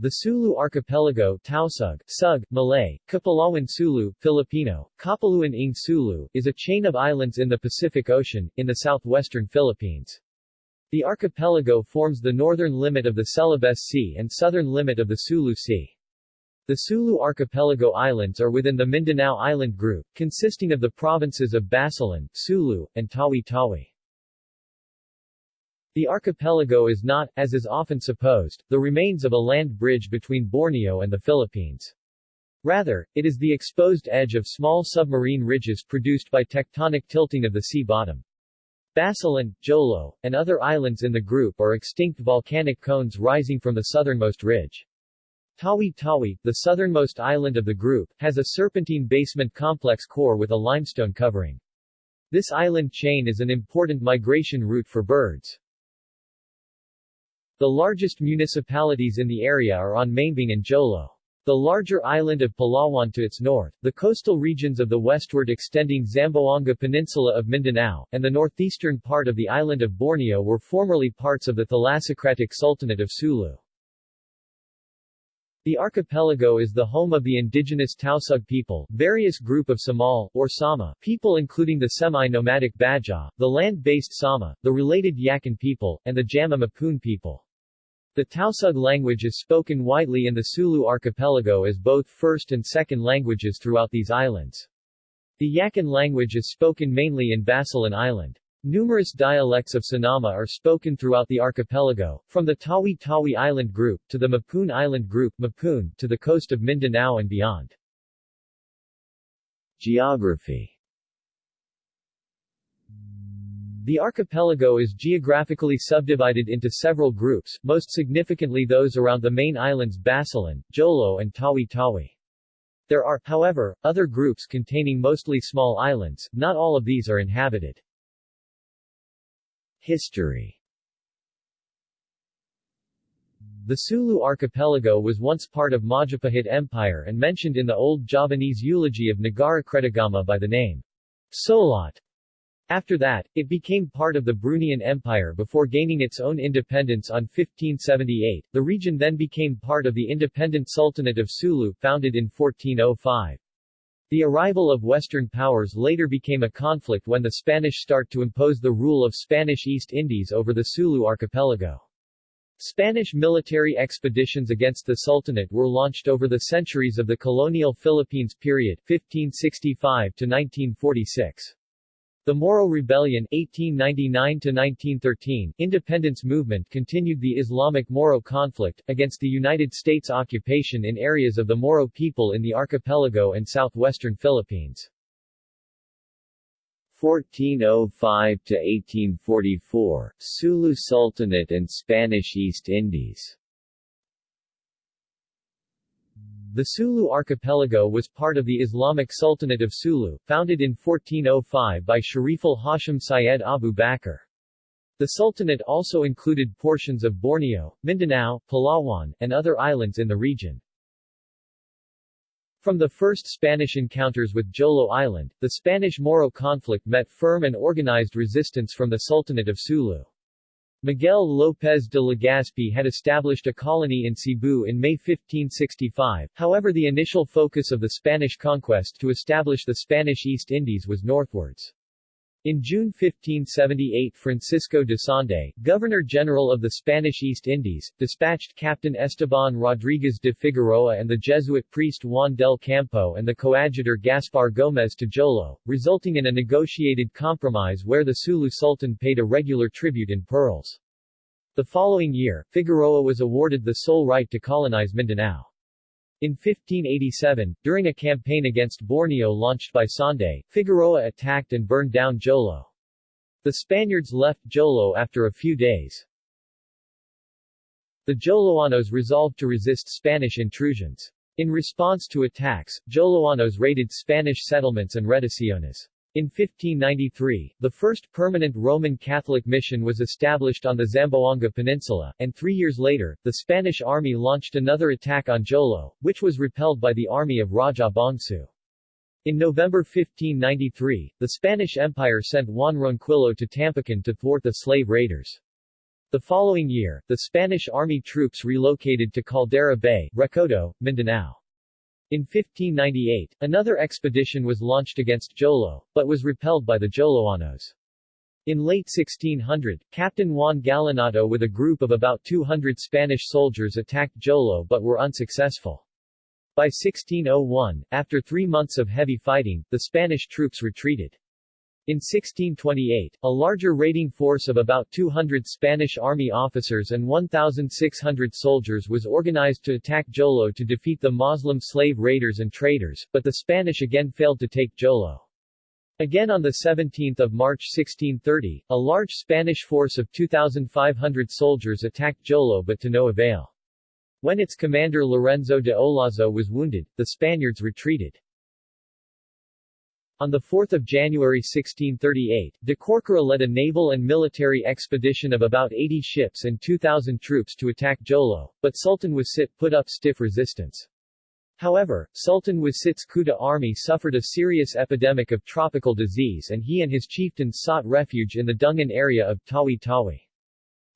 The Sulu Archipelago Tausug, Sug, Malay, Kapalawan Sulu, Filipino, Kapuluan ng Sulu, is a chain of islands in the Pacific Ocean, in the southwestern Philippines. The archipelago forms the northern limit of the Celebes Sea and southern limit of the Sulu Sea. The Sulu Archipelago Islands are within the Mindanao Island Group, consisting of the provinces of Basilan, Sulu, and Tawi-Tawi. The archipelago is not, as is often supposed, the remains of a land bridge between Borneo and the Philippines. Rather, it is the exposed edge of small submarine ridges produced by tectonic tilting of the sea bottom. Basilan, Jolo, and other islands in the group are extinct volcanic cones rising from the southernmost ridge. Tawi-Tawi, the southernmost island of the group, has a serpentine basement complex core with a limestone covering. This island chain is an important migration route for birds. The largest municipalities in the area are on Mambang and Jolo. The larger island of Palawan to its north, the coastal regions of the westward extending Zamboanga Peninsula of Mindanao, and the northeastern part of the island of Borneo were formerly parts of the Thalassocratic Sultanate of Sulu. The archipelago is the home of the indigenous Tausug people, various group of Samal, or Sama, people including the semi-nomadic Bajau, the land-based Sama, the related Yakan people, and the Jama Mapun people. The Tausug language is spoken widely in the Sulu archipelago as both first and second languages throughout these islands. The Yakan language is spoken mainly in Basilan Island. Numerous dialects of Sinama are spoken throughout the archipelago, from the Tawi-Tawi Island group, to the Mapun Island group Mapun, to the coast of Mindanao and beyond. Geography The archipelago is geographically subdivided into several groups, most significantly those around the main islands Basilan, Jolo and Tawi-Tawi. There are, however, other groups containing mostly small islands, not all of these are inhabited. History The Sulu archipelago was once part of Majapahit Empire and mentioned in the old Javanese eulogy of Nagara Kretagama by the name Solot. After that, it became part of the Bruneian Empire before gaining its own independence on 1578. The region then became part of the independent Sultanate of Sulu, founded in 1405. The arrival of Western powers later became a conflict when the Spanish start to impose the rule of Spanish East Indies over the Sulu archipelago. Spanish military expeditions against the Sultanate were launched over the centuries of the colonial Philippines period 1565 to 1946. The Moro Rebellion 1899-1913 independence movement continued the Islamic-Moro conflict, against the United States occupation in areas of the Moro people in the archipelago and southwestern Philippines. 1405-1844, Sulu Sultanate and Spanish East Indies The Sulu archipelago was part of the Islamic Sultanate of Sulu, founded in 1405 by Shariful Hashim Syed Abu Bakr. The Sultanate also included portions of Borneo, Mindanao, Palawan, and other islands in the region. From the first Spanish encounters with Jolo Island, the Spanish-Moro conflict met firm and organized resistance from the Sultanate of Sulu. Miguel López de Legazpi had established a colony in Cebu in May 1565, however the initial focus of the Spanish conquest to establish the Spanish East Indies was northwards. In June 1578 Francisco de Sande, Governor-General of the Spanish East Indies, dispatched Captain Esteban Rodriguez de Figueroa and the Jesuit priest Juan del Campo and the coadjutor Gaspar Gomez to Jolo, resulting in a negotiated compromise where the Sulu Sultan paid a regular tribute in pearls. The following year, Figueroa was awarded the sole right to colonize Mindanao. In 1587, during a campaign against Borneo launched by Sande, Figueroa attacked and burned down Jolo. The Spaniards left Jolo after a few days. The Joloanos resolved to resist Spanish intrusions. In response to attacks, Joloanos raided Spanish settlements and reducciones. In 1593, the first permanent Roman Catholic mission was established on the Zamboanga Peninsula, and three years later, the Spanish army launched another attack on Jolo, which was repelled by the army of Raja Bongsu. In November 1593, the Spanish Empire sent Juan Ronquillo to Tampican to thwart the slave raiders. The following year, the Spanish army troops relocated to Caldera Bay, Recodo, Mindanao. In 1598, another expedition was launched against Jolo, but was repelled by the Joloanos. In late 1600, Captain Juan Galinato with a group of about 200 Spanish soldiers attacked Jolo but were unsuccessful. By 1601, after three months of heavy fighting, the Spanish troops retreated. In 1628, a larger raiding force of about 200 Spanish army officers and 1,600 soldiers was organized to attack Jolo to defeat the Moslem slave raiders and traders, but the Spanish again failed to take Jolo. Again on 17 March 1630, a large Spanish force of 2,500 soldiers attacked Jolo but to no avail. When its commander Lorenzo de Olazo was wounded, the Spaniards retreated. On 4 January 1638, de Corcuera led a naval and military expedition of about 80 ships and 2,000 troops to attack Jolo, but Sultan Wasit put up stiff resistance. However, Sultan Wasit's Kuta army suffered a serious epidemic of tropical disease and he and his chieftains sought refuge in the Dungan area of Tawi-Tawi.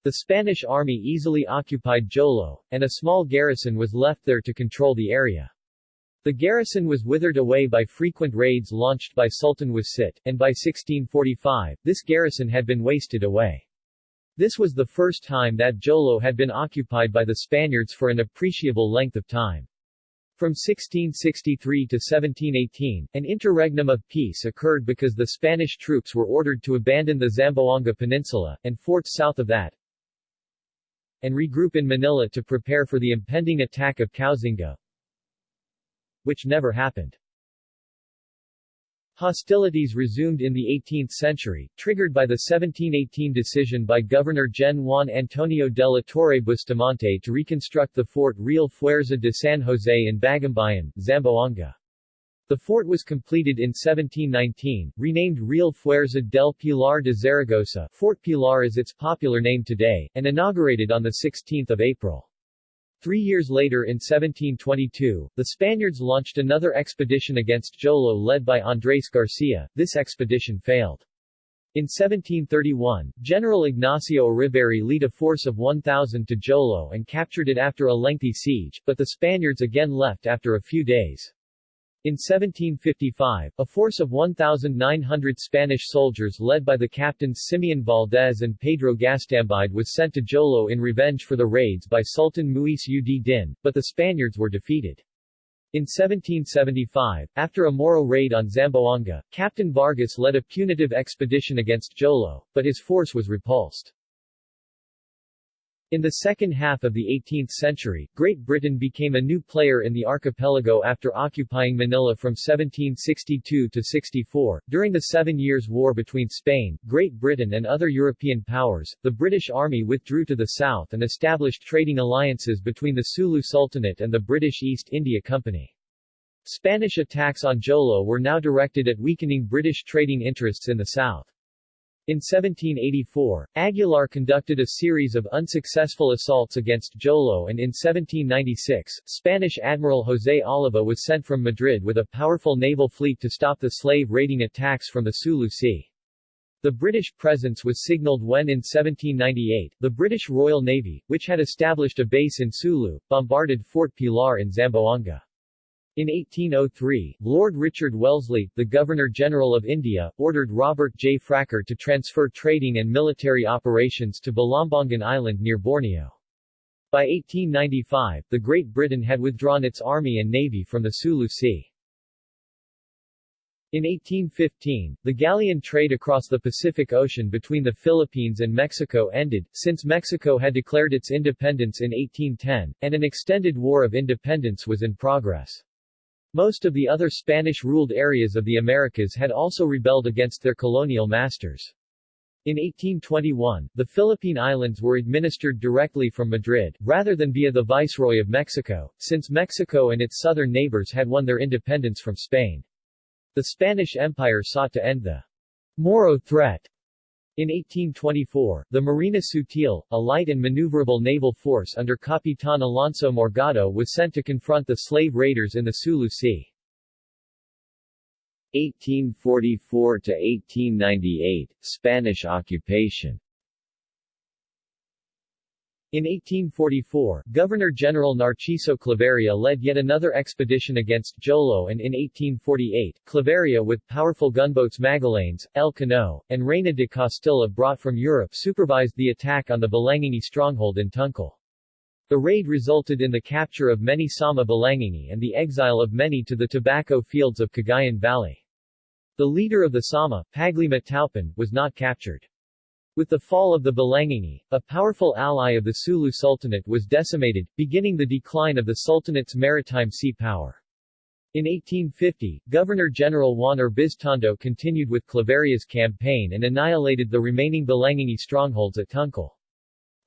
The Spanish army easily occupied Jolo, and a small garrison was left there to control the area. The garrison was withered away by frequent raids launched by Sultan Wasit, and by 1645, this garrison had been wasted away. This was the first time that Jolo had been occupied by the Spaniards for an appreciable length of time. From 1663 to 1718, an interregnum of peace occurred because the Spanish troops were ordered to abandon the Zamboanga Peninsula, and forts south of that, and regroup in Manila to prepare for the impending attack of Koxinga, which never happened. Hostilities resumed in the 18th century, triggered by the 1718 decision by Governor Gen Juan Antonio de la Torre Bustamante to reconstruct the fort Real Fuerza de San Jose in Bagumbayan, Zamboanga. The fort was completed in 1719, renamed Real Fuerza del Pilar de Zaragoza Fort Pilar is its popular name today, and inaugurated on 16 April. Three years later in 1722, the Spaniards launched another expedition against Jolo led by Andrés Garcia. This expedition failed. In 1731, General Ignacio Uribarri led a force of 1,000 to Jolo and captured it after a lengthy siege, but the Spaniards again left after a few days. In 1755, a force of 1,900 Spanish soldiers led by the captains Simeon Valdez and Pedro Gastambide was sent to Jolo in revenge for the raids by Sultan Muis ud Din, but the Spaniards were defeated. In 1775, after a Moro raid on Zamboanga, Captain Vargas led a punitive expedition against Jolo, but his force was repulsed. In the second half of the 18th century, Great Britain became a new player in the archipelago after occupying Manila from 1762 to 64. During the Seven Years' War between Spain, Great Britain and other European powers, the British Army withdrew to the south and established trading alliances between the Sulu Sultanate and the British East India Company. Spanish attacks on Jolo were now directed at weakening British trading interests in the south. In 1784, Aguilar conducted a series of unsuccessful assaults against Jolo and in 1796, Spanish Admiral José Oliva was sent from Madrid with a powerful naval fleet to stop the slave raiding attacks from the Sulu Sea. The British presence was signaled when in 1798, the British Royal Navy, which had established a base in Sulu, bombarded Fort Pilar in Zamboanga. In 1803, Lord Richard Wellesley, the Governor-General of India, ordered Robert J. Farquhar to transfer trading and military operations to Balambangan Island near Borneo. By 1895, the Great Britain had withdrawn its army and navy from the Sulu Sea. In 1815, the galleon trade across the Pacific Ocean between the Philippines and Mexico ended, since Mexico had declared its independence in 1810, and an extended war of independence was in progress. Most of the other Spanish-ruled areas of the Americas had also rebelled against their colonial masters. In 1821, the Philippine Islands were administered directly from Madrid, rather than via the Viceroy of Mexico, since Mexico and its southern neighbors had won their independence from Spain. The Spanish Empire sought to end the Moro threat in 1824, the Marina Sutil, a light and maneuverable naval force under Capitan Alonso Morgado was sent to confront the slave raiders in the Sulu Sea. 1844–1898, Spanish occupation In 1844, Governor-General Narciso Claveria led yet another expedition against Jolo and in 1848, Claveria with powerful gunboats Magallanes, El Cano, and Reina de Castilla brought from Europe supervised the attack on the Balangini stronghold in Tuncal. The raid resulted in the capture of many Sama Balangini and the exile of many to the tobacco fields of Cagayan Valley. The leader of the Sama, Panglima Taupan, was not captured. With the fall of the Balangini, a powerful ally of the Sulu Sultanate was decimated, beginning the decline of the Sultanate's maritime sea power. In 1850, Governor-General Juan Urbiztondo continued with Claveria's campaign and annihilated the remaining Balangini strongholds at Tuncal.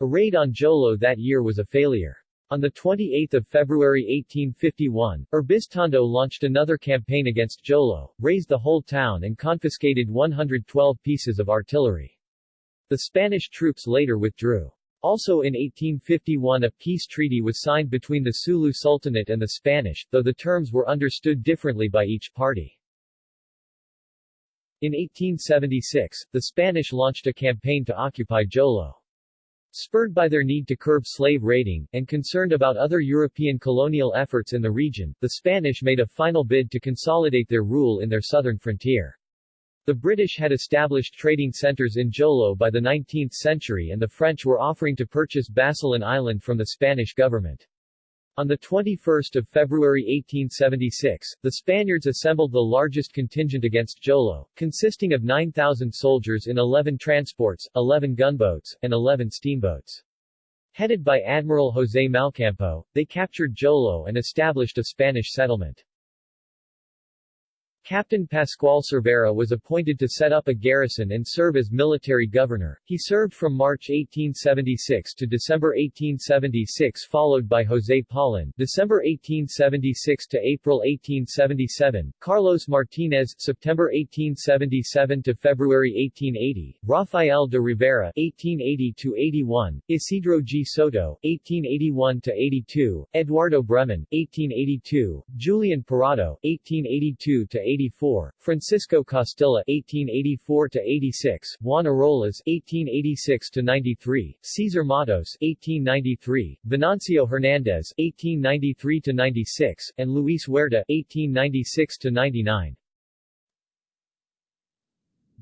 A raid on Jolo that year was a failure. On 28 February 1851, Urbiztondo launched another campaign against Jolo, razed the whole town and confiscated 112 pieces of artillery. The Spanish troops later withdrew. Also in 1851 a peace treaty was signed between the Sulu Sultanate and the Spanish, though the terms were understood differently by each party. In 1876, the Spanish launched a campaign to occupy Jolo. Spurred by their need to curb slave raiding, and concerned about other European colonial efforts in the region, the Spanish made a final bid to consolidate their rule in their southern frontier. The British had established trading centers in Jolo by the 19th century and the French were offering to purchase Basilan Island from the Spanish government. On 21 February 1876, the Spaniards assembled the largest contingent against Jolo, consisting of 9,000 soldiers in 11 transports, 11 gunboats, and 11 steamboats. Headed by Admiral José Malcampo, they captured Jolo and established a Spanish settlement. Captain Pascual Cervera was appointed to set up a garrison and serve as military governor. He served from March 1876 to December 1876 followed by José Paulin December 1876 to April 1877, Carlos Martinez. September 1877 to February 1880, Rafael de Rivera. 1880 to 81, Isidro G. Soto. 1881 to 82, Eduardo Bremen. 1882, Julian Parado. 1882 to 1884, Francisco Costilla (1884–86), Juan Arolas (1886–93), Cesar Matos (1893), Venancio Hernandez (1893–96), and Luis Huerta (1896–99).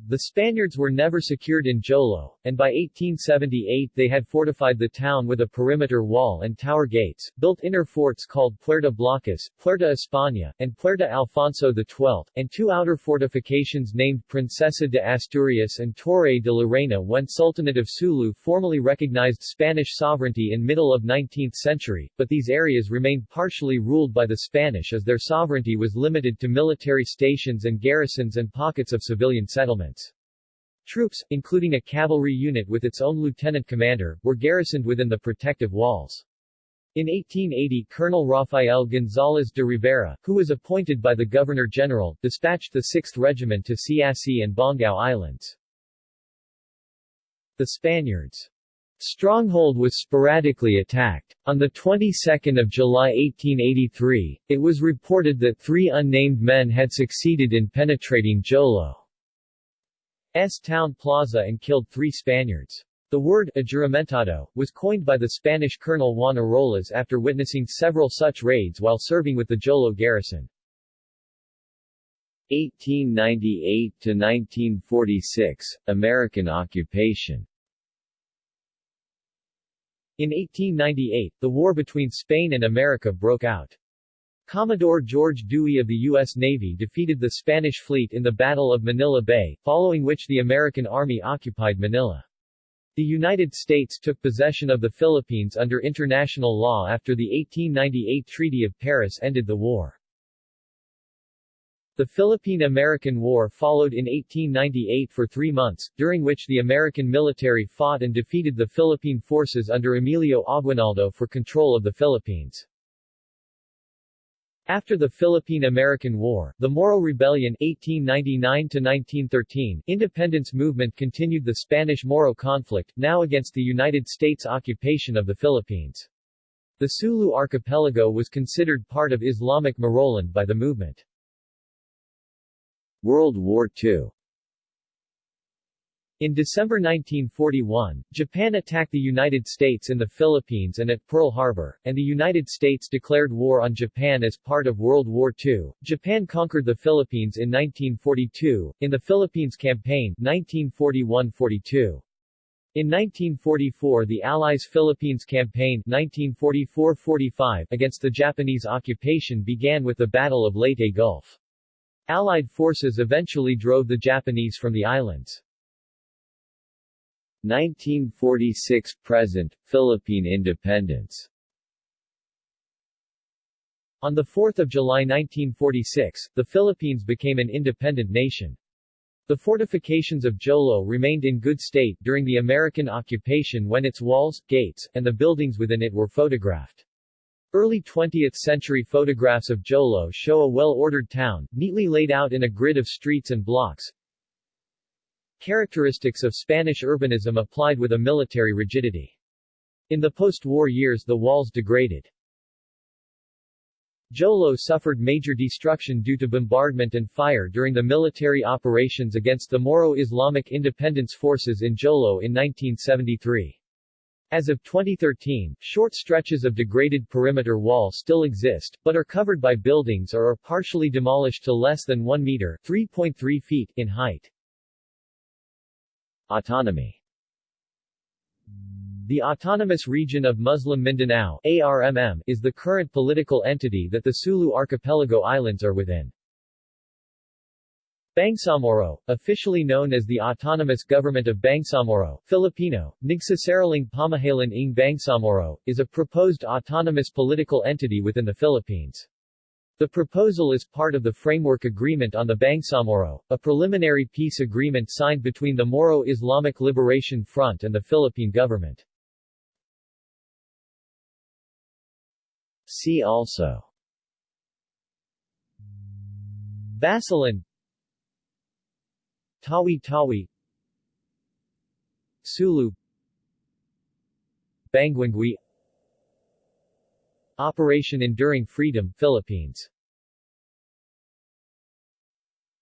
The Spaniards were never secured in Jolo, and by 1878 they had fortified the town with a perimeter wall and tower gates, built inner forts called Puerta Blocas, Puerta España, and Puerta Alfonso XII, and two outer fortifications named Princesa de Asturias and Torre de la Reina when Sultanate of Sulu formally recognized Spanish sovereignty in middle of 19th century, but these areas remained partially ruled by the Spanish as their sovereignty was limited to military stations and garrisons and pockets of civilian settlement. Troops, including a cavalry unit with its own lieutenant commander, were garrisoned within the protective walls. In 1880 Colonel Rafael González de Rivera, who was appointed by the Governor-General, dispatched the 6th Regiment to Siasi and Bongao Islands. The Spaniards' stronghold was sporadically attacked. On the 22nd of July 1883, it was reported that three unnamed men had succeeded in penetrating Jolo. S town plaza and killed three Spaniards. The word ajuramentado was coined by the Spanish Colonel Juan Arolas after witnessing several such raids while serving with the Jolo garrison. 1898 to 1946 American occupation In 1898, the war between Spain and America broke out. Commodore George Dewey of the U.S. Navy defeated the Spanish fleet in the Battle of Manila Bay, following which the American Army occupied Manila. The United States took possession of the Philippines under international law after the 1898 Treaty of Paris ended the war. The Philippine-American War followed in 1898 for three months, during which the American military fought and defeated the Philippine forces under Emilio Aguinaldo for control of the Philippines. After the Philippine-American War, the Moro Rebellion 1899-1913 independence movement continued the Spanish-Moro conflict, now against the United States occupation of the Philippines. The Sulu archipelago was considered part of Islamic Moroland by the movement. World War II In December 1941, Japan attacked the United States in the Philippines and at Pearl Harbor, and the United States declared war on Japan as part of World War II. Japan conquered the Philippines in 1942, in the Philippines Campaign 1941-42. In 1944 the Allies' Philippines Campaign 1944-45 against the Japanese occupation began with the Battle of Leyte Gulf. Allied forces eventually drove the Japanese from the islands. 1946–present, Philippine independence On 4 July 1946, the Philippines became an independent nation. The fortifications of Jolo remained in good state during the American occupation when its walls, gates, and the buildings within it were photographed. Early 20th-century photographs of Jolo show a well-ordered town, neatly laid out in a grid of streets and blocks, characteristics of Spanish urbanism applied with a military rigidity. In the post-war years the walls degraded. Jolo suffered major destruction due to bombardment and fire during the military operations against the Moro Islamic Independence Forces in Jolo in 1973. As of 2013, short stretches of degraded perimeter wall still exist, but are covered by buildings or are partially demolished to less than 1 meter 3.3 feet in height. Autonomy The Autonomous Region of Muslim Mindanao ARMM, is the current political entity that the Sulu Archipelago Islands are within. Bangsamoro, officially known as the Autonomous Government of Bangsamoro, Filipino, Nagsasaraling Pamahalan ng Bangsamoro, is a proposed autonomous political entity within the Philippines. The proposal is part of the Framework Agreement on the Bangsamoro, a preliminary peace agreement signed between the Moro Islamic Liberation Front and the Philippine government. See also. Basilan Tawi-Tawi Sulu. Banguingui Operation Enduring Freedom, Philippines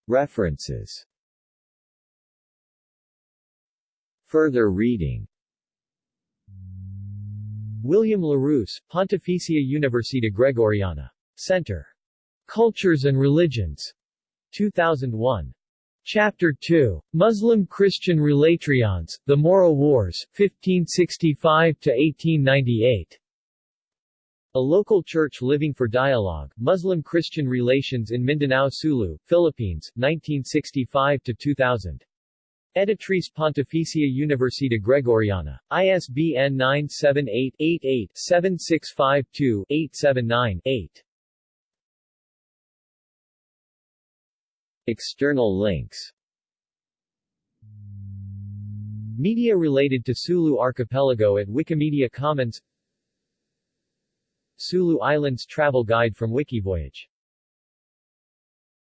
References Further reading William LaRousse, Pontificia Universidad Gregoriana. Center. Cultures and Religions. 2001. Chapter 2. Muslim-Christian Relations, The Moro Wars, 1565–1898. A local church living for dialogue, Muslim-Christian relations in Mindanao Sulu, Philippines, 1965–2000. Editrice Pontificia Universidad Gregoriana. ISBN 978-88-7652-879-8. External links Media related to Sulu Archipelago at Wikimedia Commons Sulu Islands Travel Guide from Wikivoyage